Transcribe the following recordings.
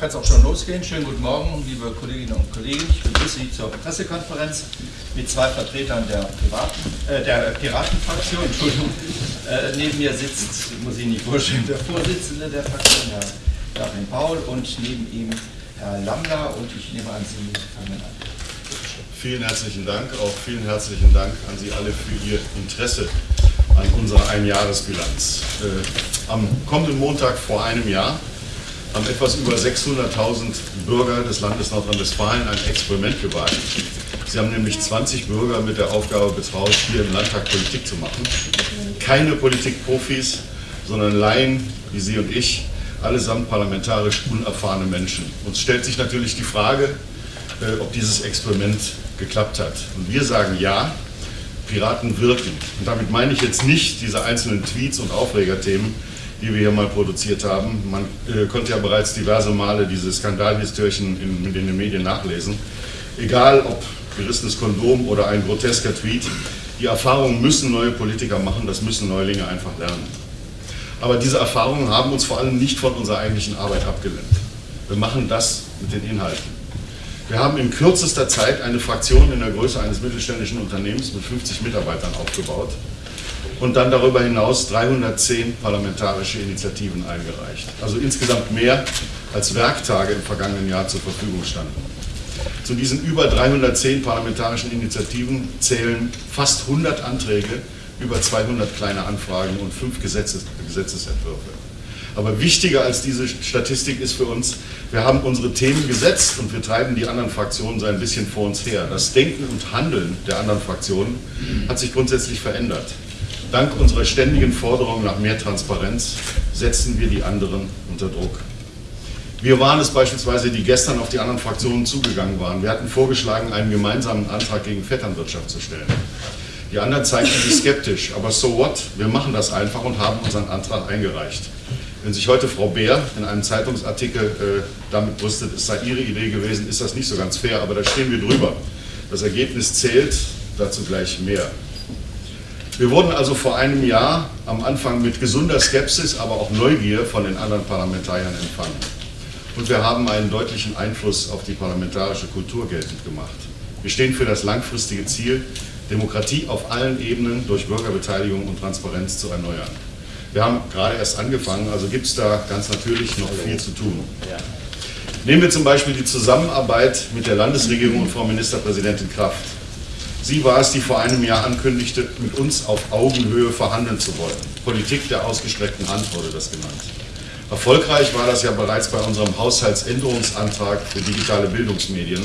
kann es auch schon losgehen. Schönen guten Morgen, liebe Kolleginnen und Kollegen. Ich begrüße Sie zur Pressekonferenz mit zwei Vertretern der, Privaten, äh, der Piratenfraktion. Entschuldigung. Äh, neben mir sitzt, muss ich nicht vorstellen, der Vorsitzende der Fraktion, Herr Joachim Paul, und neben ihm Herr Lambler. Und ich nehme an, Sie fangen an. Vielen herzlichen Dank, auch vielen herzlichen Dank an Sie alle für Ihr Interesse an unserer Einjahresbilanz. Äh, am kommenden Montag vor einem Jahr haben etwas über 600.000 Bürger des Landes Nordrhein-Westfalen ein Experiment gewagt. Sie haben nämlich 20 Bürger mit der Aufgabe betraut, hier im Landtag Politik zu machen. Keine Politikprofis, sondern Laien wie Sie und ich, allesamt parlamentarisch unerfahrene Menschen. Uns stellt sich natürlich die Frage, äh, ob dieses Experiment geklappt hat. Und wir sagen ja, Piraten wirken. Und damit meine ich jetzt nicht diese einzelnen Tweets und Aufregerthemen, die wir hier mal produziert haben. Man äh, konnte ja bereits diverse Male diese Skandalhistörchen in, in den Medien nachlesen. Egal ob gerissenes Kondom oder ein grotesker Tweet, die Erfahrungen müssen neue Politiker machen, das müssen Neulinge einfach lernen. Aber diese Erfahrungen haben uns vor allem nicht von unserer eigentlichen Arbeit abgelenkt. Wir machen das mit den Inhalten. Wir haben in kürzester Zeit eine Fraktion in der Größe eines mittelständischen Unternehmens mit 50 Mitarbeitern aufgebaut und dann darüber hinaus 310 parlamentarische Initiativen eingereicht. Also insgesamt mehr als Werktage im vergangenen Jahr zur Verfügung standen. Zu diesen über 310 parlamentarischen Initiativen zählen fast 100 Anträge, über 200 kleine Anfragen und fünf Gesetzes Gesetzesentwürfe. Aber wichtiger als diese Statistik ist für uns, wir haben unsere Themen gesetzt und wir treiben die anderen Fraktionen so ein bisschen vor uns her. Das Denken und Handeln der anderen Fraktionen hat sich grundsätzlich verändert. Dank unserer ständigen Forderung nach mehr Transparenz setzen wir die anderen unter Druck. Wir waren es beispielsweise, die gestern auf die anderen Fraktionen zugegangen waren. Wir hatten vorgeschlagen, einen gemeinsamen Antrag gegen Vetternwirtschaft zu stellen. Die anderen zeigten sich skeptisch, aber so what? Wir machen das einfach und haben unseren Antrag eingereicht. Wenn sich heute Frau Beer in einem Zeitungsartikel äh, damit brüstet, es sei ihre Idee gewesen, ist das nicht so ganz fair, aber da stehen wir drüber. Das Ergebnis zählt, dazu gleich mehr. Wir wurden also vor einem Jahr am Anfang mit gesunder Skepsis, aber auch Neugier von den anderen Parlamentariern empfangen. Und wir haben einen deutlichen Einfluss auf die parlamentarische Kultur geltend gemacht. Wir stehen für das langfristige Ziel, Demokratie auf allen Ebenen durch Bürgerbeteiligung und Transparenz zu erneuern. Wir haben gerade erst angefangen, also gibt es da ganz natürlich noch viel zu tun. Nehmen wir zum Beispiel die Zusammenarbeit mit der Landesregierung und Frau Ministerpräsidentin Kraft. Sie war es, die vor einem Jahr ankündigte, mit uns auf Augenhöhe verhandeln zu wollen. Politik der ausgestreckten Hand wurde das genannt. Erfolgreich war das ja bereits bei unserem Haushaltsänderungsantrag für digitale Bildungsmedien,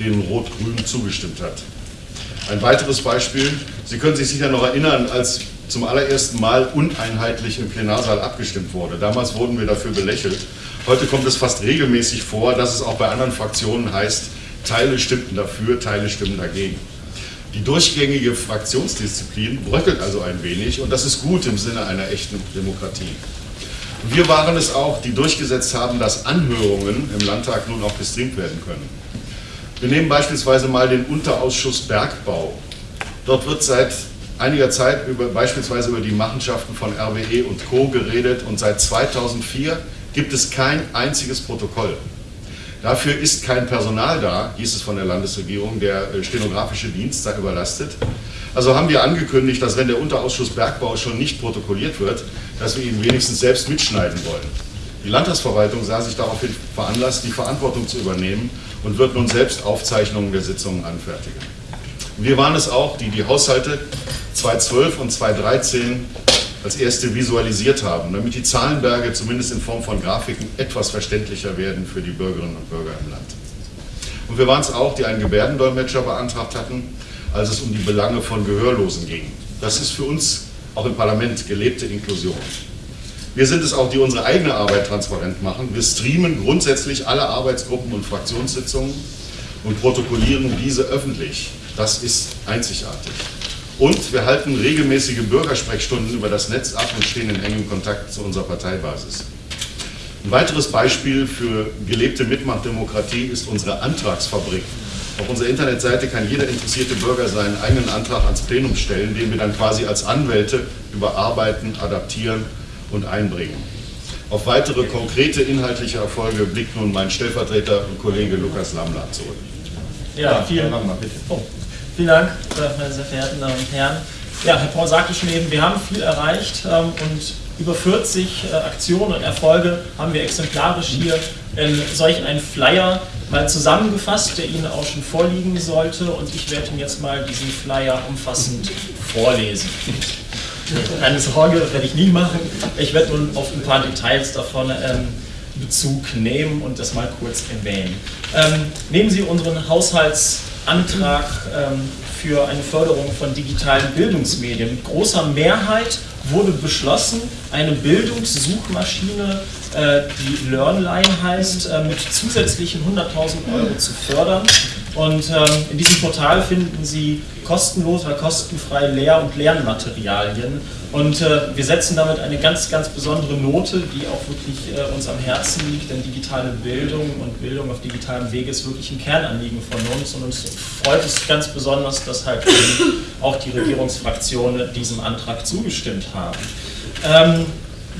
dem Rot-Grün zugestimmt hat. Ein weiteres Beispiel, Sie können sich sicher noch erinnern, als zum allerersten Mal uneinheitlich im Plenarsaal abgestimmt wurde. Damals wurden wir dafür belächelt. Heute kommt es fast regelmäßig vor, dass es auch bei anderen Fraktionen heißt, Teile stimmten dafür, Teile stimmen dagegen. Die durchgängige Fraktionsdisziplin bröckelt also ein wenig und das ist gut im Sinne einer echten Demokratie. Wir waren es auch, die durchgesetzt haben, dass Anhörungen im Landtag nun auch gestreamt werden können. Wir nehmen beispielsweise mal den Unterausschuss Bergbau. Dort wird seit einiger Zeit über, beispielsweise über die Machenschaften von RWE und Co. geredet und seit 2004 gibt es kein einziges Protokoll. Dafür ist kein Personal da, hieß es von der Landesregierung, der äh, stenografische Dienst sei überlastet. Also haben wir angekündigt, dass wenn der Unterausschuss Bergbau schon nicht protokolliert wird, dass wir ihn wenigstens selbst mitschneiden wollen. Die Landtagsverwaltung sah sich daraufhin veranlasst, die Verantwortung zu übernehmen und wird nun selbst Aufzeichnungen der Sitzungen anfertigen. Wir waren es auch, die die Haushalte 2012 und 2013 als erste visualisiert haben, damit die Zahlenberge zumindest in Form von Grafiken etwas verständlicher werden für die Bürgerinnen und Bürger im Land. Und wir waren es auch, die einen Gebärdendolmetscher beantragt hatten, als es um die Belange von Gehörlosen ging. Das ist für uns auch im Parlament gelebte Inklusion. Wir sind es auch, die unsere eigene Arbeit transparent machen. Wir streamen grundsätzlich alle Arbeitsgruppen und Fraktionssitzungen und protokollieren diese öffentlich. Das ist einzigartig. Und wir halten regelmäßige Bürgersprechstunden über das Netz ab und stehen in engem Kontakt zu unserer Parteibasis. Ein weiteres Beispiel für gelebte Mitmachdemokratie ist unsere Antragsfabrik. Auf unserer Internetseite kann jeder interessierte Bürger seinen eigenen Antrag ans Plenum stellen, den wir dann quasi als Anwälte überarbeiten, adaptieren und einbringen. Auf weitere konkrete inhaltliche Erfolge blickt nun mein Stellvertreter und Kollege Lukas Lamler zurück. Ja, vielen, Dank. oh, vielen Dank, äh, meine sehr verehrten Damen und Herren. Ja, Herr Paul sagte schon eben, wir haben viel erreicht ähm, und über 40 äh, Aktionen und Erfolge haben wir exemplarisch hier in solch einen Flyer mal zusammengefasst, der Ihnen auch schon vorliegen sollte und ich werde Ihnen jetzt mal diesen Flyer umfassend vorlesen. Keine Sorge, das werde ich nie machen. Ich werde nun auf ein paar Details davon ähm, Bezug nehmen und das mal kurz erwähnen. Ähm, nehmen Sie unseren Haushaltsantrag ähm, für eine Förderung von digitalen Bildungsmedien. Mit großer Mehrheit wurde beschlossen, eine Bildungssuchmaschine, äh, die LearnLine heißt, äh, mit zusätzlichen 100.000 Euro zu fördern. Und ähm, in diesem Portal finden Sie kostenlos oder kostenfrei Lehr- und Lernmaterialien. Und äh, wir setzen damit eine ganz, ganz besondere Note, die auch wirklich äh, uns am Herzen liegt, denn digitale Bildung und Bildung auf digitalem Wege ist wirklich ein Kernanliegen von uns. Und uns freut es ganz besonders, dass halt auch die Regierungsfraktionen diesem Antrag zugestimmt haben. Ähm,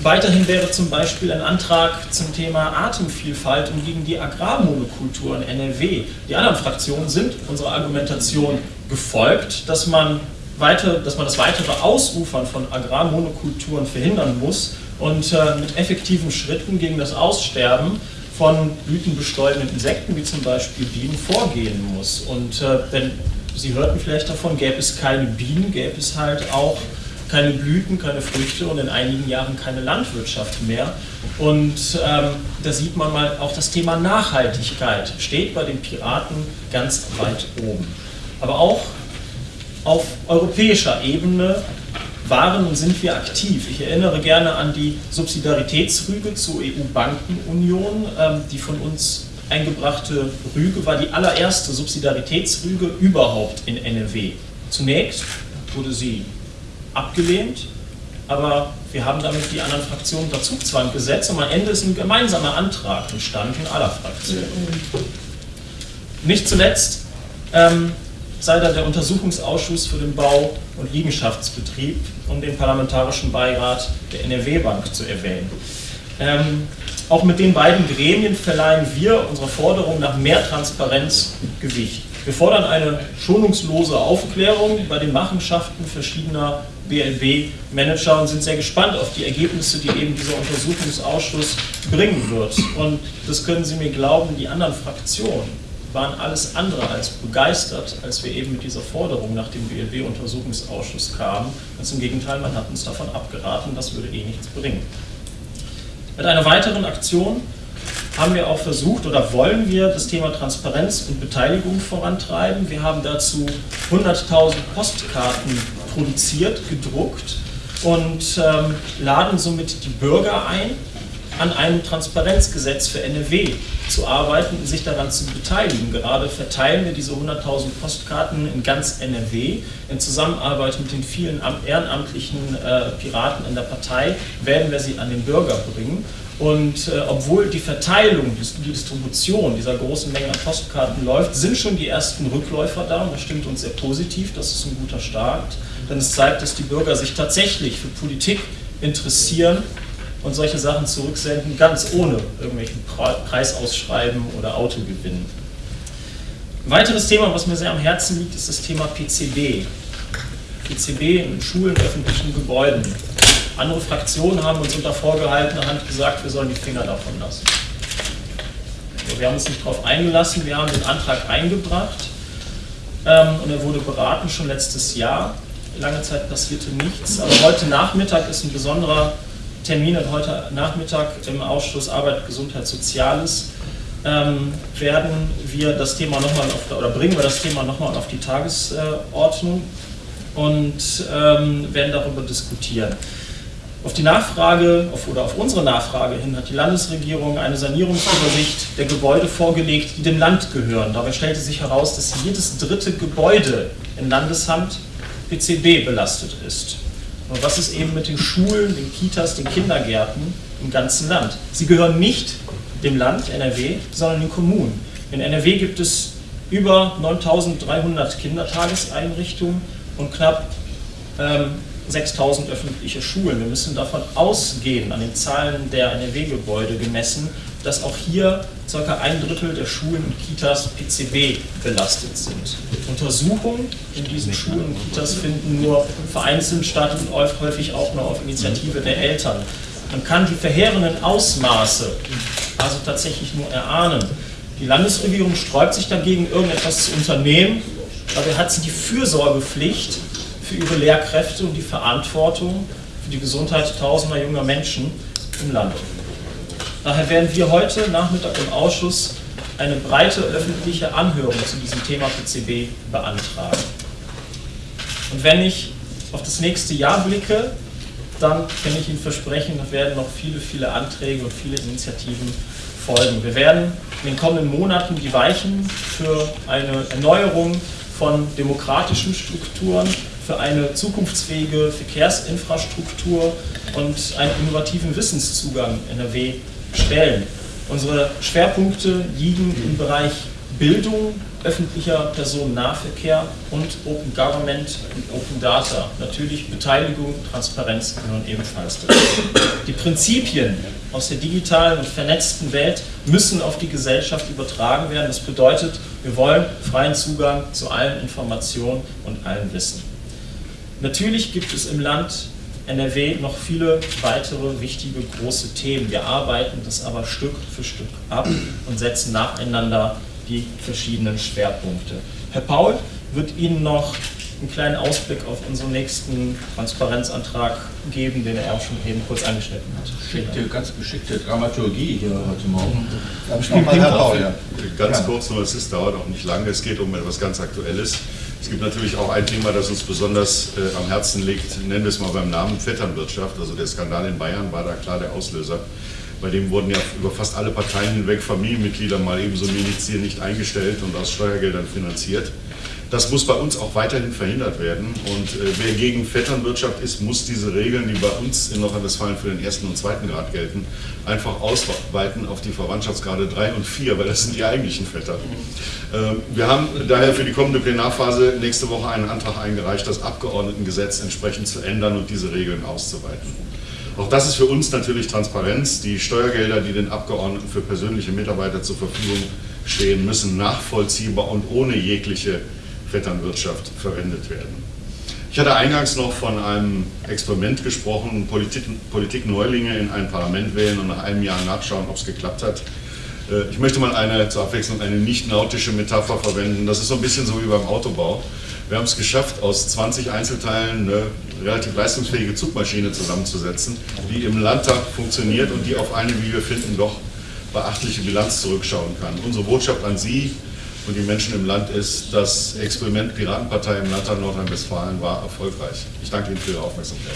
Weiterhin wäre zum Beispiel ein Antrag zum Thema Atemvielfalt und gegen die Agrarmonokultur in NRW. Die anderen Fraktionen sind unserer Argumentation gefolgt, dass man, weiter, dass man das weitere Ausufern von Agrarmonokulturen verhindern muss und äh, mit effektiven Schritten gegen das Aussterben von blütenbestäubenden Insekten, wie zum Beispiel Bienen, vorgehen muss. Und äh, wenn Sie hörten vielleicht davon, gäbe es keine Bienen, gäbe es halt auch keine Blüten, keine Früchte und in einigen Jahren keine Landwirtschaft mehr. Und ähm, da sieht man mal, auch das Thema Nachhaltigkeit steht bei den Piraten ganz weit oben. Aber auch auf europäischer Ebene waren und sind wir aktiv. Ich erinnere gerne an die Subsidiaritätsrüge zur EU-Bankenunion. Ähm, die von uns eingebrachte Rüge war die allererste Subsidiaritätsrüge überhaupt in NRW. Zunächst wurde sie abgelehnt, aber wir haben damit die anderen Fraktionen unter Zugzwang gesetzt und am Ende ist ein gemeinsamer Antrag entstanden aller Fraktionen. Nicht zuletzt ähm, sei da der Untersuchungsausschuss für den Bau- und Liegenschaftsbetrieb und den Parlamentarischen Beirat der NRW-Bank zu erwähnen. Ähm, auch mit den beiden Gremien verleihen wir unserer Forderung nach mehr Transparenz Gewicht. Wir fordern eine schonungslose Aufklärung bei den Machenschaften verschiedener BLB-Manager und sind sehr gespannt auf die Ergebnisse, die eben dieser Untersuchungsausschuss bringen wird. Und das können Sie mir glauben, die anderen Fraktionen waren alles andere als begeistert, als wir eben mit dieser Forderung nach dem BLW-Untersuchungsausschuss kamen. Ganz im Gegenteil, man hat uns davon abgeraten, das würde eh nichts bringen. Mit einer weiteren Aktion haben wir auch versucht oder wollen wir das Thema Transparenz und Beteiligung vorantreiben. Wir haben dazu 100.000 Postkarten produziert, gedruckt und ähm, laden somit die Bürger ein, an einem Transparenzgesetz für NRW zu arbeiten und sich daran zu beteiligen. Gerade verteilen wir diese 100.000 Postkarten in ganz NRW. In Zusammenarbeit mit den vielen ehrenamtlichen äh, Piraten in der Partei werden wir sie an den Bürger bringen. Und äh, obwohl die Verteilung, die Distribution dieser großen Menge an Postkarten läuft, sind schon die ersten Rückläufer da und das stimmt uns sehr positiv, das ist ein guter Start, denn es zeigt, dass die Bürger sich tatsächlich für Politik interessieren und solche Sachen zurücksenden, ganz ohne irgendwelchen Preisausschreiben oder Autogewinn. Ein weiteres Thema, was mir sehr am Herzen liegt, ist das Thema PCB. PCB in Schulen, öffentlichen Gebäuden. Andere Fraktionen haben uns unter vorgehaltener Hand gesagt, wir sollen die Finger davon lassen. Wir haben uns nicht darauf eingelassen, wir haben den Antrag eingebracht ähm, und er wurde beraten schon letztes Jahr. Lange Zeit passierte nichts, aber heute Nachmittag ist ein besonderer Termin und heute Nachmittag im Ausschuss Arbeit, Gesundheit, Soziales ähm, werden wir das Thema nochmal oder bringen wir das Thema nochmal auf die Tagesordnung und ähm, werden darüber diskutieren. Auf die Nachfrage auf, oder auf unsere Nachfrage hin hat die Landesregierung eine Sanierungsübersicht der Gebäude vorgelegt, die dem Land gehören. Dabei stellte sich heraus, dass jedes dritte Gebäude in Landeshand PCB belastet ist. Und was ist eben mit den Schulen, den Kitas, den Kindergärten im ganzen Land? Sie gehören nicht dem Land NRW, sondern den Kommunen. In NRW gibt es über 9300 Kindertageseinrichtungen und knapp ähm, 6000 öffentliche Schulen. Wir müssen davon ausgehen, an den Zahlen der NRW-Gebäude gemessen, dass auch hier ca. ein Drittel der Schulen und Kitas PCB belastet sind. Untersuchungen in diesen Schulen und Kitas finden nur vereinzelt statt und häufig auch nur auf Initiative der Eltern. Man kann die verheerenden Ausmaße also tatsächlich nur erahnen. Die Landesregierung sträubt sich dagegen, irgendetwas zu unternehmen, Dabei hat sie die Fürsorgepflicht für ihre Lehrkräfte und die Verantwortung für die Gesundheit tausender junger Menschen im Land. Daher werden wir heute Nachmittag im Ausschuss eine breite öffentliche Anhörung zu diesem Thema PCB beantragen. Und wenn ich auf das nächste Jahr blicke, dann kann ich Ihnen versprechen, da werden noch viele, viele Anträge und viele Initiativen folgen. Wir werden in den kommenden Monaten die Weichen für eine Erneuerung von demokratischen Strukturen für eine zukunftsfähige Verkehrsinfrastruktur und einen innovativen Wissenszugang NRW stellen. Unsere Schwerpunkte liegen im Bereich Bildung, öffentlicher Personennahverkehr und Open Government und Open Data. Natürlich Beteiligung, Transparenz gehören ebenfalls dazu. Die Prinzipien aus der digitalen und vernetzten Welt müssen auf die Gesellschaft übertragen werden. Das bedeutet, wir wollen freien Zugang zu allen Informationen und allem Wissen. Natürlich gibt es im Land NRW noch viele weitere wichtige große Themen. Wir arbeiten das aber Stück für Stück ab und setzen nacheinander die verschiedenen Schwerpunkte. Herr Paul wird Ihnen noch einen kleinen Ausblick auf unseren nächsten Transparenzantrag geben, den er auch schon eben kurz angeschnitten hat. Geschickte, ganz geschickte Dramaturgie hier heute Morgen. Herr Paul, ja. Ganz ja. kurz nur, es ist, dauert auch nicht lange, es geht um etwas ganz Aktuelles. Es gibt natürlich auch ein Thema, das uns besonders äh, am Herzen liegt, nennen wir es mal beim Namen Vetternwirtschaft. Also der Skandal in Bayern war da klar der Auslöser. Bei dem wurden ja über fast alle Parteien hinweg Familienmitglieder mal ebenso Medizier nicht eingestellt und aus Steuergeldern finanziert. Das muss bei uns auch weiterhin verhindert werden. Und äh, wer gegen Vetternwirtschaft ist, muss diese Regeln, die bei uns in Nordrhein-Westfalen für den ersten und zweiten Grad gelten, einfach ausweiten auf die Verwandtschaftsgrade 3 und 4, weil das sind die eigentlichen Vetter. Ähm, wir haben daher für die kommende Plenarphase nächste Woche einen Antrag eingereicht, das Abgeordnetengesetz entsprechend zu ändern und diese Regeln auszuweiten. Auch das ist für uns natürlich Transparenz. Die Steuergelder, die den Abgeordneten für persönliche Mitarbeiter zur Verfügung stehen, müssen nachvollziehbar und ohne jegliche Vetternwirtschaft verwendet werden. Ich hatte eingangs noch von einem Experiment gesprochen, Politik, Politikneulinge in ein Parlament wählen und nach einem Jahr nachschauen, ob es geklappt hat. Äh, ich möchte mal eine, zur Abwechslung eine nicht nautische Metapher verwenden. Das ist so ein bisschen so wie beim Autobau. Wir haben es geschafft, aus 20 Einzelteilen eine relativ leistungsfähige Zugmaschine zusammenzusetzen, die im Landtag funktioniert und die auf eine, wie wir finden, doch beachtliche Bilanz zurückschauen kann. Unsere Botschaft an Sie und die Menschen im Land ist, das Experiment Piratenpartei im Landtag Nordrhein-Westfalen war erfolgreich. Ich danke Ihnen für Ihre Aufmerksamkeit.